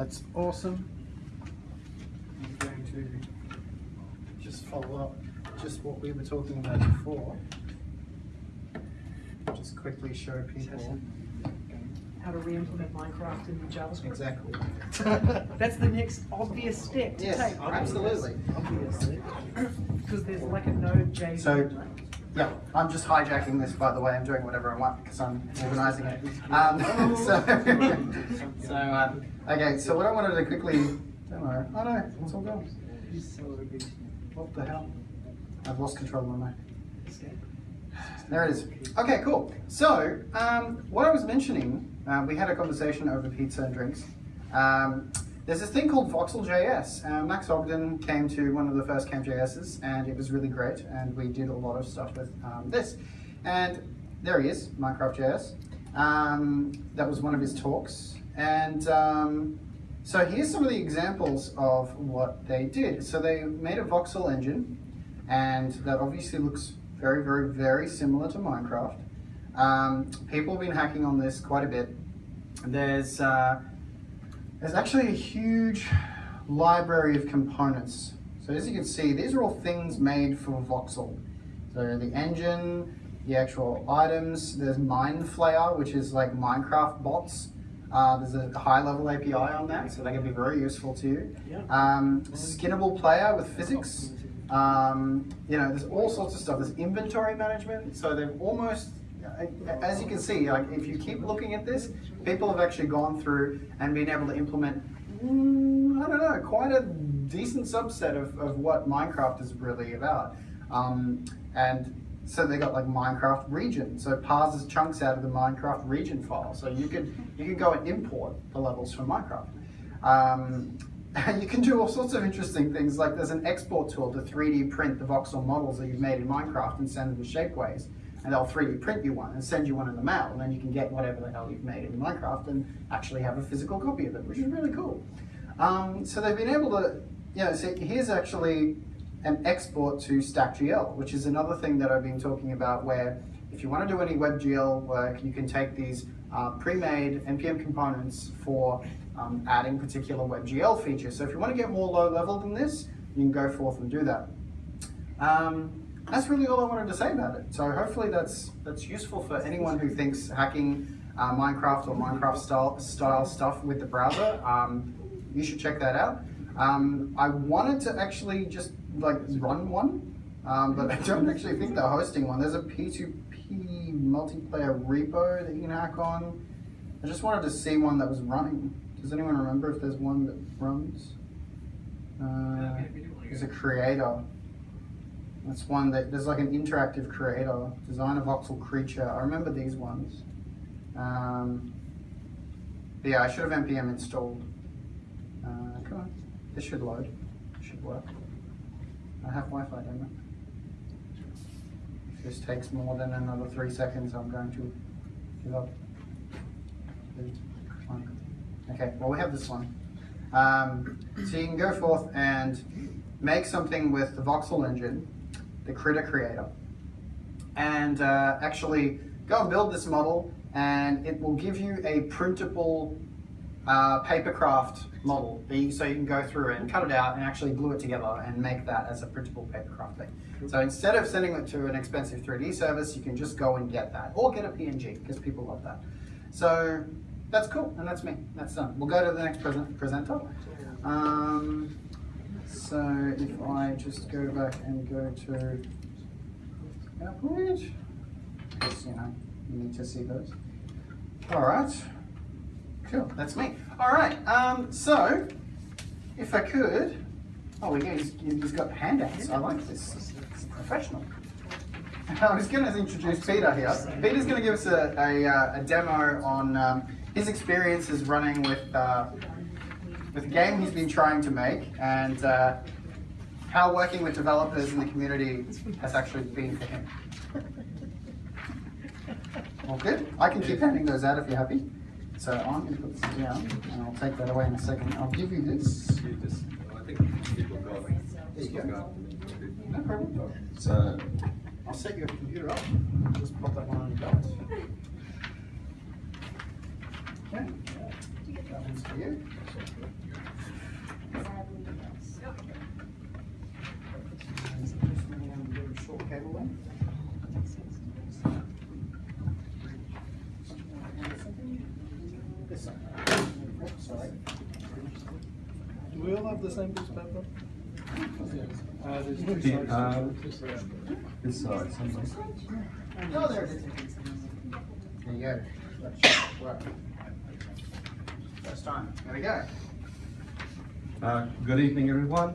That's awesome. I'm going to just follow up just what we were talking about before. Just quickly show people How to re-implement Minecraft in JavaScript. exactly. That's the next obvious step to yes, take. absolutely. Obviously. Because there's like a Node.js. So, yeah, I'm just hijacking this, by the way. I'm doing whatever I want because I'm organising it. Um, so, so um, okay, so what I wanted to quickly demo. Oh no, it's all gone. What the hell? I've lost control of my mic. There it is. Okay, cool. So, um, what I was mentioning, uh, we had a conversation over pizza and drinks. Um, there's this thing called Voxel.js. Uh, Max Ogden came to one of the first CamJSs, and it was really great and we did a lot of stuff with um, this. And there he is, Minecraft.js. Um, that was one of his talks. And um, so here's some of the examples of what they did. So they made a voxel engine and that obviously looks very, very, very similar to Minecraft. Um, people have been hacking on this quite a bit. There's uh, there's actually a huge library of components. So as you can see, these are all things made for voxel. So the engine, the actual items, there's Mineflayer, which is like Minecraft bots. Uh, there's a high level API on that, so that can be very useful to you. Yeah. Um, skinnable player with physics. Um, you know, there's all sorts of stuff. There's inventory management. So they've almost, as you can see, like if you keep looking at this, people have actually gone through and been able to implement, mm, I don't know, quite a decent subset of, of what Minecraft is really about. Um, and so they got like Minecraft region. So it parses chunks out of the Minecraft region file. So you could you could go and import the levels from Minecraft. Um, and you can do all sorts of interesting things. Like there's an export tool to 3D print the voxel models that you've made in Minecraft and send them to Shapeways. And they'll 3D print you one and send you one in the mail. And then you can get whatever the hell you've made in Minecraft and actually have a physical copy of it, which is really cool. Um, so they've been able to, you know, so here's actually an export to StackGL, which is another thing that I've been talking about where if you want to do any WebGL work, you can take these uh, pre-made NPM components for um, adding particular WebGL features. So if you want to get more low level than this, you can go forth and do that. Um, that's really all I wanted to say about it. So hopefully that's that's useful for anyone who thinks hacking uh, Minecraft or Minecraft style, style stuff with the browser. Um, you should check that out. Um, I wanted to actually just like run one, um, but I don't actually think they're hosting one. There's a P2P multiplayer repo that you can hack on. I just wanted to see one that was running. Does anyone remember if there's one that runs? Uh, there's a creator. That's one that, there's like an interactive creator, design a voxel creature. I remember these ones. Um, yeah, I should have npm installed. Uh, come on, this should load, it should work. I have Wi-Fi, don't I? If this takes more than another three seconds, I'm going to give up. Okay, well we have this one. Um, so you can go forth and make something with the voxel engine, the critter creator, and uh, actually go and build this model and it will give you a printable uh, papercraft model. So you can go through and cut it out and actually glue it together and make that as a printable papercraft thing. So instead of sending it to an expensive 3D service, you can just go and get that or get a PNG because people love that. So that's cool and that's me. That's done. We'll go to the next present presenter. Um, so if I just go back and go to PowerPoint, because you know, you need to see those. All right. Cool, that's me. All right, um, so if I could, oh, we he's, he's got handouts. I like this. It's professional. I was going to introduce Peter here. Peter's going to give us a, a, uh, a demo on um, his experiences running with uh, with a game he's been trying to make and uh, how working with developers in the community has actually been for him. All good? I can keep handing those out if you're happy. So I'm going to put this down, and I'll take that away in a second. I'll give you this. You just, I think people got, There you people go. got. No problem. So, I'll set your computer up. Just pop that one on your belt. Okay. That one's for you. This side. Sorry. Do we all have the same piece of paper? Uh, there's two The, sides. uh, This side, somewhere. Oh, there it is. There you go. That should work. First time. There we go. Uh, Good evening, everyone.